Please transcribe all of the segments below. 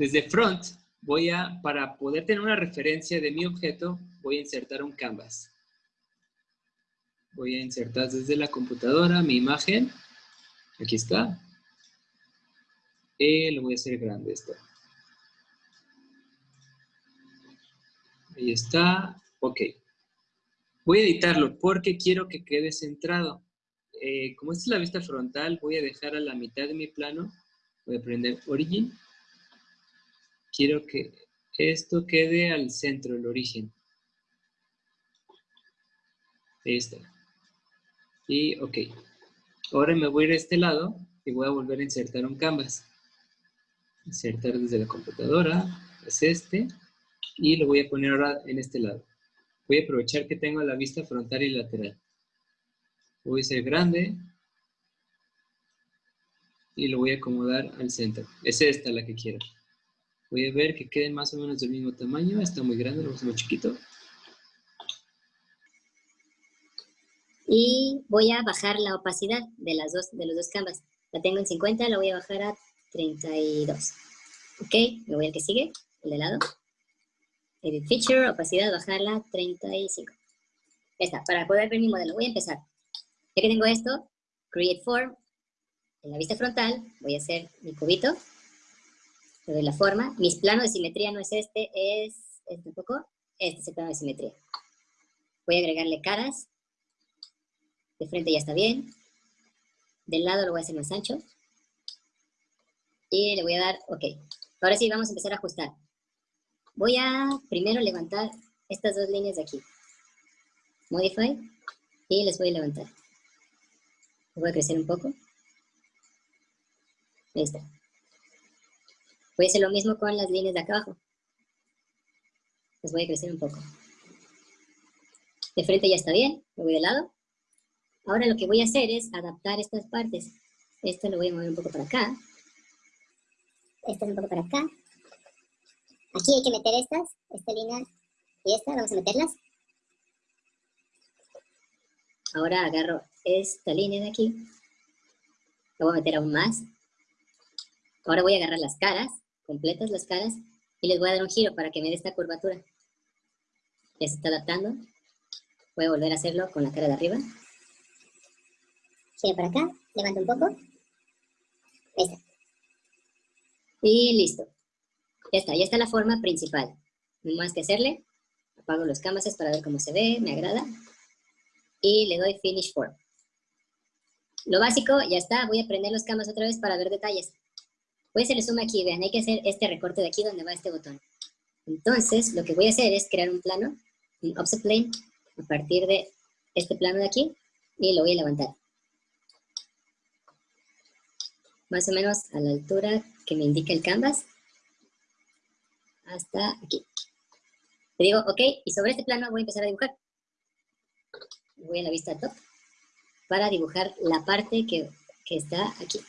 Desde front, voy a, para poder tener una referencia de mi objeto, voy a insertar un canvas. Voy a insertar desde la computadora mi imagen. Aquí está. Y lo voy a hacer grande esto. Ahí está. Ok. Voy a editarlo porque quiero que quede centrado. Eh, como esta es la vista frontal, voy a dejar a la mitad de mi plano. Voy a prender Origin. Quiero que esto quede al centro, el origen. Ahí está. Y ok. Ahora me voy a ir a este lado y voy a volver a insertar un canvas. Insertar desde la computadora. Es este. Y lo voy a poner ahora en este lado. Voy a aprovechar que tengo la vista frontal y lateral. Voy a ser grande. Y lo voy a acomodar al centro. Es esta la que quiero. Voy a ver que quede más o menos del mismo tamaño. Está muy grande, lo muy chiquito. Y voy a bajar la opacidad de, las dos, de los dos canvas. La tengo en 50, la voy a bajar a 32. Ok, me voy al que sigue, el de lado. Edit Feature, opacidad, bajarla a 35. Ya está, para poder ver mi modelo. Voy a empezar. Ya que tengo esto, Create Form. En la vista frontal voy a hacer mi cubito. Le doy la forma. Mi plano de simetría no es este, es este un poco. Este es el plano de simetría. Voy a agregarle caras. De frente ya está bien. Del lado lo voy a hacer más ancho. Y le voy a dar OK. Ahora sí, vamos a empezar a ajustar. Voy a primero levantar estas dos líneas de aquí. Modify. Y les voy a levantar. Voy a crecer un poco. Ahí está. Voy a hacer lo mismo con las líneas de acá abajo. Les voy a crecer un poco. De frente ya está bien. Me voy de lado. Ahora lo que voy a hacer es adaptar estas partes. Esto lo voy a mover un poco para acá. Esto un poco para acá. Aquí hay que meter estas, esta línea y esta, vamos a meterlas. Ahora agarro esta línea de aquí. La voy a meter aún más. Ahora voy a agarrar las caras, completas las caras, y les voy a dar un giro para que me dé esta curvatura. Ya se está adaptando. Voy a volver a hacerlo con la cara de arriba. Giro para acá, levanto un poco. Ahí está. Y listo. Ya está, ya está la forma principal. No más que hacerle. Apago los canvases para ver cómo se ve, me agrada. Y le doy Finish Form. Lo básico, ya está. Voy a prender los canvas otra vez para ver detalles. Voy a hacerle zoom aquí, vean, hay que hacer este recorte de aquí donde va este botón. Entonces, lo que voy a hacer es crear un plano, un offset plane, a partir de este plano de aquí, y lo voy a levantar. Más o menos a la altura que me indica el canvas hasta aquí. Le digo, ok, y sobre este plano voy a empezar a dibujar. Voy a la vista top para dibujar la parte que, que está aquí.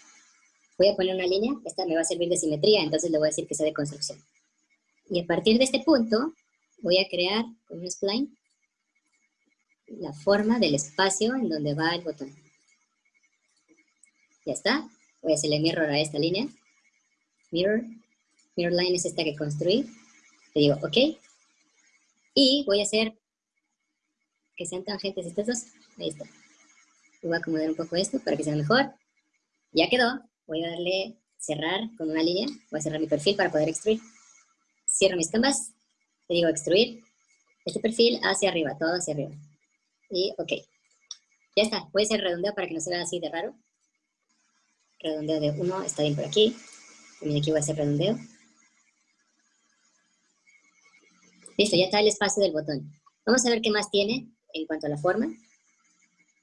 Voy a poner una línea, esta me va a servir de simetría, entonces le voy a decir que sea de construcción. Y a partir de este punto, voy a crear con un spline la forma del espacio en donde va el botón. Ya está. Voy a hacerle mirror a esta línea. Mirror, mirror line es esta que construí. Le digo, ok. Y voy a hacer que sean tangentes estas dos. Ahí está. Voy a acomodar un poco esto para que sea mejor. Ya quedó. Voy a darle cerrar con una línea. Voy a cerrar mi perfil para poder extruir. Cierro mis canvas. Le digo extruir. Este perfil hacia arriba, todo hacia arriba. Y ok. Ya está. A hacer redondeo para que no se vea así de raro. Redondeo de 1 está bien por aquí. También aquí voy a hacer redondeo. Listo, ya está el espacio del botón. Vamos a ver qué más tiene en cuanto a la forma.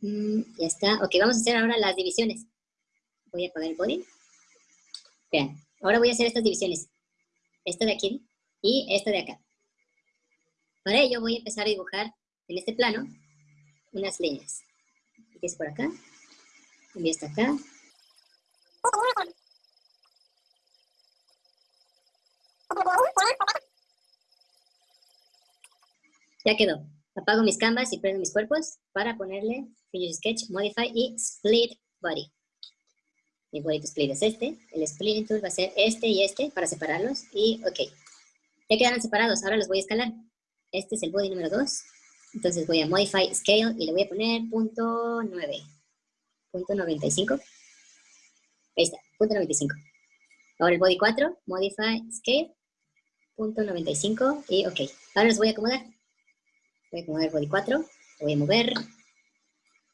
Mm, ya está. Ok, vamos a hacer ahora las divisiones. Voy a apagar el body. Vean, ahora voy a hacer estas divisiones. Esta de aquí y esta de acá. Para ello voy a empezar a dibujar en este plano unas líneas. es por acá. Y esta acá. Ya quedó. Apago mis canvas y prendo mis cuerpos para ponerle Finish Sketch, Modify y Split Body. Mi body to split es este. El splitting tool va a ser este y este para separarlos. Y ok. Ya quedaron separados. Ahora los voy a escalar. Este es el body número 2. Entonces voy a modify scale y le voy a poner punto 9. Punto 95. Ahí está. Punto 95. Ahora el body 4. Modify scale. Punto 95. Y ok. Ahora los voy a acomodar. Voy a acomodar el body 4. Lo voy a mover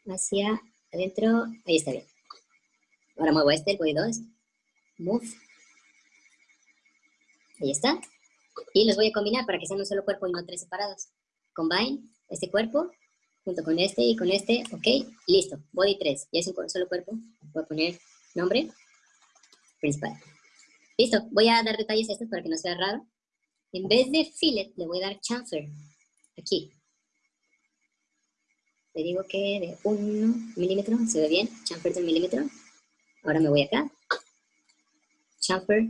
hacia adentro. Ahí está bien. Ahora muevo este, el body 2. Move. Ahí está. Y los voy a combinar para que sean un solo cuerpo y no tres separados. Combine este cuerpo junto con este y con este. Ok, listo. Body 3. Ya es un solo cuerpo. Voy a poner nombre principal. Listo. Voy a dar detalles a estos para que no sea raro. En vez de fillet, le voy a dar chamfer. Aquí. Le digo que de 1 milímetro. ¿Se ve bien? Chamfer de milímetro. Ahora me voy acá. Chamfer.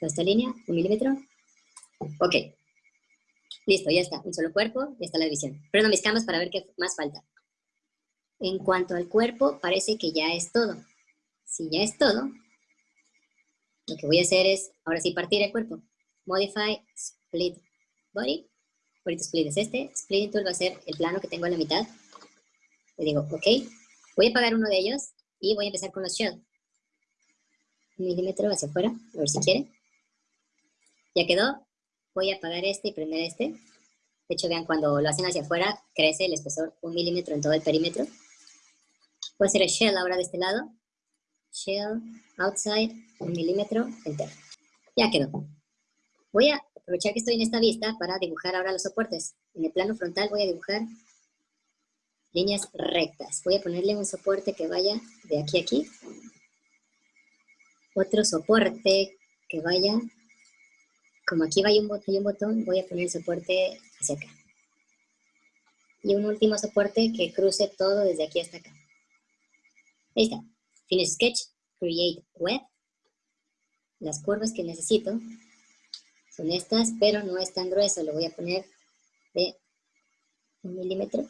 Toda esta línea. Un milímetro. Ok. Listo, ya está. Un solo cuerpo, ya está la división. Prendo mis camas para ver qué más falta. En cuanto al cuerpo, parece que ya es todo. Si ya es todo, lo que voy a hacer es, ahora sí, partir el cuerpo. Modify Split Body. Ahorita split es este. Split tool va a ser el plano que tengo a la mitad. Le digo, ok. Voy a apagar uno de ellos y voy a empezar con los shell. Un milímetro hacia afuera, a ver si quiere. Ya quedó voy a apagar este y prender este. De hecho, vean, cuando lo hacen hacia afuera, crece el espesor un milímetro en todo el perímetro. Voy a hacer el shell ahora de este lado. Shell, outside, un milímetro, enter. Ya quedó. Voy a aprovechar que estoy en esta vista para dibujar ahora los soportes. En el plano frontal voy a dibujar líneas rectas. Voy a ponerle un soporte que vaya de aquí a aquí. Otro soporte que vaya como aquí hay un, botón, un botón, voy a poner el soporte hacia acá. Y un último soporte que cruce todo desde aquí hasta acá. Ahí está. Finish Sketch, Create Web. Las curvas que necesito son estas, pero no es tan grueso. Lo voy a poner de un milímetro.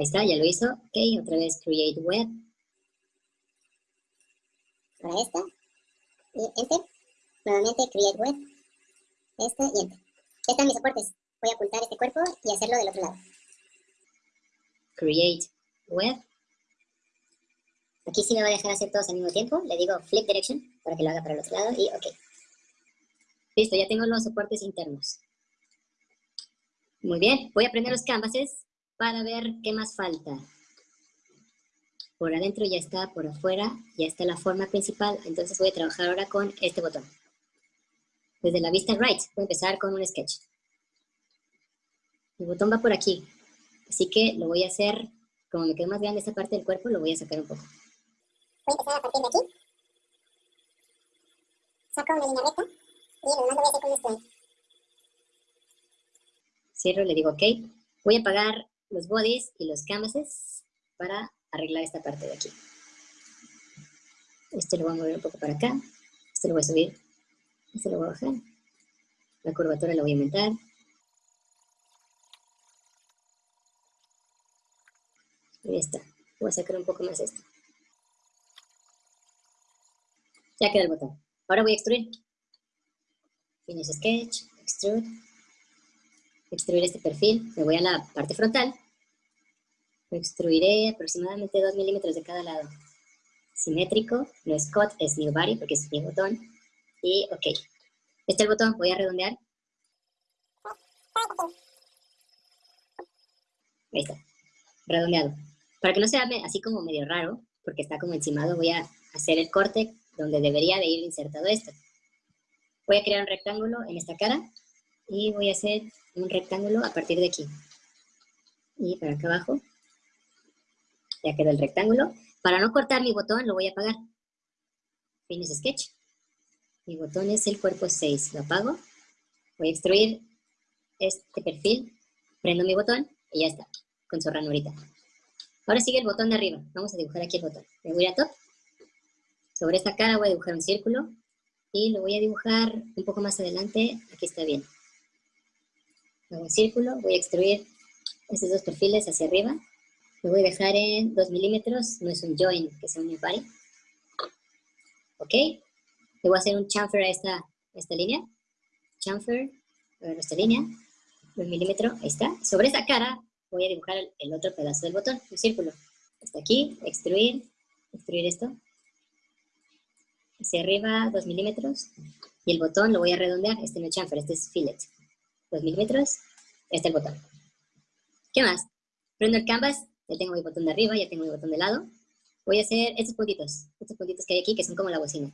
Ahí está, ya lo hizo. Ok, otra vez Create Web. Para esta. Y Enter nuevamente create web, esta y enter. Ya están mis soportes. Voy a ocultar este cuerpo y hacerlo del otro lado. Create web. Aquí sí me va a dejar hacer todos al mismo tiempo. Le digo flip direction para que lo haga para el otro lado y ok. Listo, ya tengo los soportes internos. Muy bien, voy a prender los canvases para ver qué más falta. Por adentro ya está, por afuera ya está la forma principal, entonces voy a trabajar ahora con este botón. Desde la vista right, voy a empezar con un sketch. El botón va por aquí, así que lo voy a hacer, como me quedó más grande esta parte del cuerpo, lo voy a sacar un poco. Voy a empezar a partir de aquí. Saco una línea recta y lo demás lo voy a hacer con esto. Cierro, le digo OK. Voy a apagar los bodies y los canvases para arreglar esta parte de aquí. Este lo voy a mover un poco para acá. Este lo voy a subir este lo voy a bajar. La curvatura la voy a aumentar. Ahí está. Voy a sacar un poco más esto. Ya queda el botón. Ahora voy a extruir. Finish Sketch, Extrude. Extruir este perfil. Me voy a la parte frontal. Lo extruiré aproximadamente 2 milímetros de cada lado. Simétrico. No es cut, es new body porque es mi botón. Y ok. Este es el botón, voy a redondear. Ahí está, redondeado. Para que no sea así como medio raro, porque está como encimado, voy a hacer el corte donde debería de ir insertado esto. Voy a crear un rectángulo en esta cara y voy a hacer un rectángulo a partir de aquí. Y para acá abajo. Ya quedó el rectángulo. Para no cortar mi botón, lo voy a apagar. Finish Sketch. Mi botón es el cuerpo 6. Lo apago. Voy a extruir este perfil. Prendo mi botón y ya está. Con su ranurita. Ahora sigue el botón de arriba. Vamos a dibujar aquí el botón. Me voy a top. Sobre esta cara voy a dibujar un círculo. Y lo voy a dibujar un poco más adelante. Aquí está bien. Hago un círculo. Voy a extruir estos dos perfiles hacia arriba. Lo voy a dejar en 2 milímetros, no es un join, que sea un body. ¿Ok? Le voy a hacer un chamfer a esta, esta línea. Chamfer, a esta línea, 2 milímetros, ahí está. Sobre esa cara voy a dibujar el, otro pedazo del botón, un círculo. Hasta aquí, extruir, extruir esto. Hacia arriba, 2 milímetros. Y el botón lo voy a redondear, este no es chamfer, este es fillet. 2 milímetros, este es el botón. ¿Qué más? Prendo el canvas, ya tengo mi botón de arriba, ya tengo mi botón de lado. Voy a hacer estos puntitos, estos puntitos que hay aquí, que son como la bocina.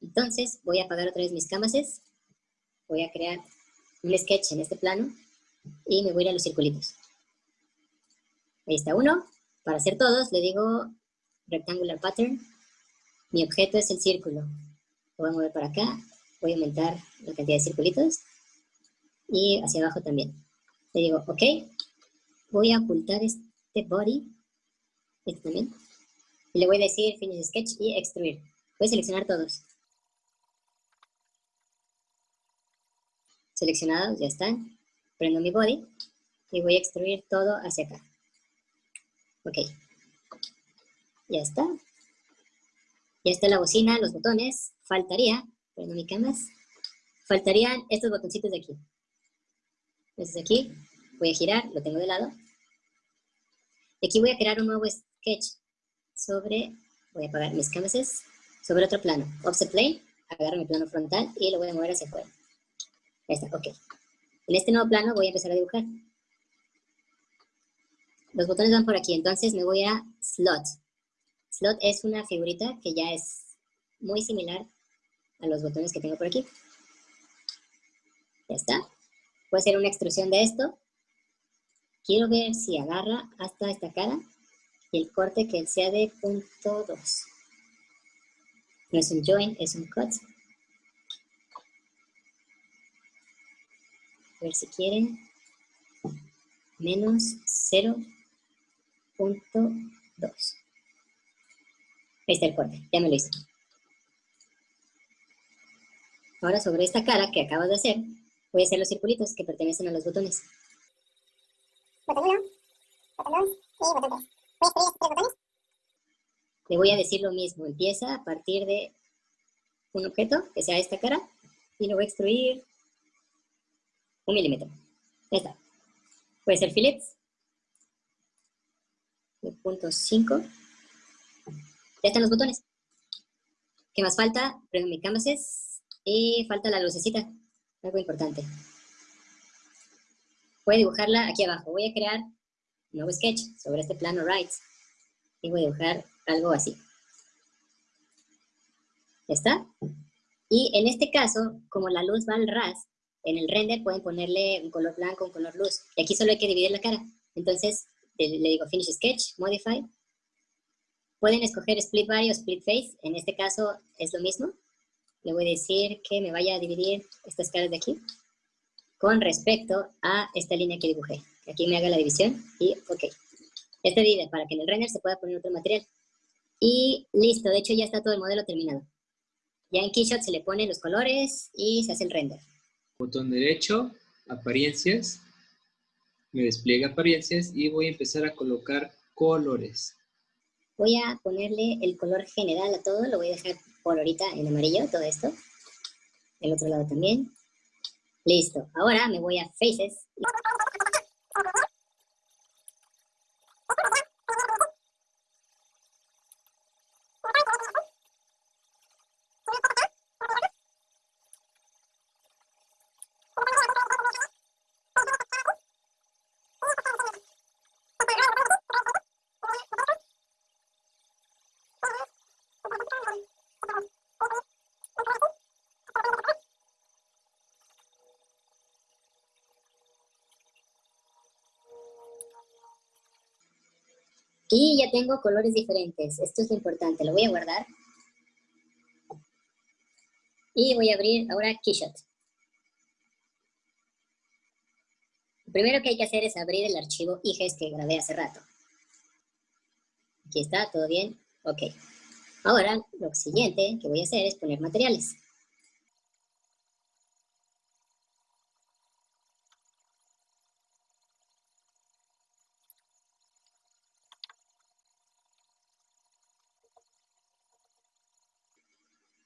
Entonces, voy a apagar otra vez mis canvases. Voy a crear un sketch en este plano y me voy a ir a los circulitos. Ahí está uno. Para hacer todos, le digo rectangular pattern. Mi objeto es el círculo. Lo voy a mover para acá. Voy a aumentar la cantidad de circulitos. Y hacia abajo también. Le digo, ok, voy a ocultar este body, este también, y le voy a decir Finish Sketch y Extruir. Voy a seleccionar todos. Seleccionados, ya están. Prendo mi body y voy a extruir todo hacia acá. Ok. Ya está. Ya está la bocina, los botones. Faltaría, prendo mi canvas, faltarían estos botoncitos de aquí. Estos de aquí, voy a girar, lo tengo de lado. Y aquí voy a crear un nuevo sketch sobre, voy a apagar mis canvases, sobre otro plano. Offset plane, agarro mi plano frontal y lo voy a mover hacia afuera. Ahí está, ok. En este nuevo plano voy a empezar a dibujar. Los botones van por aquí, entonces me voy a slot. Slot es una figurita que ya es muy similar a los botones que tengo por aquí. Ya está. Voy a hacer una extrusión de esto Quiero ver si agarra hasta esta cara y el corte que sea de punto 2. No es un join, es un cut. A ver si quieren. Menos 0.2. Ahí está el corte, ya me lo hice. Ahora sobre esta cara que acabas de hacer, voy a hacer los circulitos que pertenecen a los botones botón 1, botón 2 y botón 3. Voy a. Le decir lo mismo, empieza a partir de un objeto, que sea esta cara, y lo voy a extruir un milímetro. Ya está. Puede ser fillets. De punto 5. Ya están los botones. ¿Qué más falta? Prendo mi canvases y falta la lucecita. Algo importante. Voy a dibujarla aquí abajo. Voy a crear un nuevo sketch sobre este plano right. Y voy a dibujar algo así. ¿Ya está? Y en este caso, como la luz va al ras, en el render pueden ponerle un color blanco, un color luz. Y aquí solo hay que dividir la cara. Entonces, le digo Finish Sketch, Modify. Pueden escoger Split Body o Split Face. En este caso es lo mismo. Le voy a decir que me vaya a dividir estas caras de aquí con respecto a esta línea que dibujé. Aquí me haga la división y ok. Este divide para que en el render se pueda poner otro material. Y listo, de hecho ya está todo el modelo terminado. Ya en Keyshot se le ponen los colores y se hace el render. Botón derecho, apariencias, me despliega apariencias y voy a empezar a colocar colores. Voy a ponerle el color general a todo, lo voy a dejar por ahorita en amarillo, todo esto. El otro lado también. Listo. Ahora me voy a Faces. Y ya tengo colores diferentes. Esto es lo importante. Lo voy a guardar. Y voy a abrir ahora Keyshot. Lo primero que hay que hacer es abrir el archivo IGES que grabé hace rato. Aquí está, todo bien. Ok. Ahora, lo siguiente que voy a hacer es poner materiales.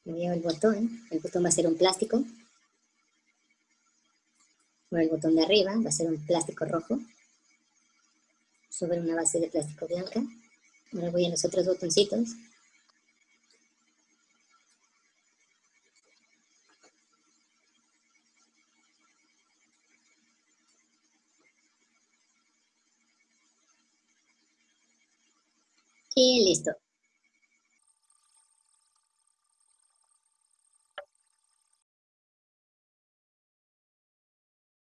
Me el botón, el botón va a ser un plástico. Por el botón de arriba va a ser un plástico rojo sobre una base de plástico blanca. Ahora voy a los otros botoncitos. Y listo.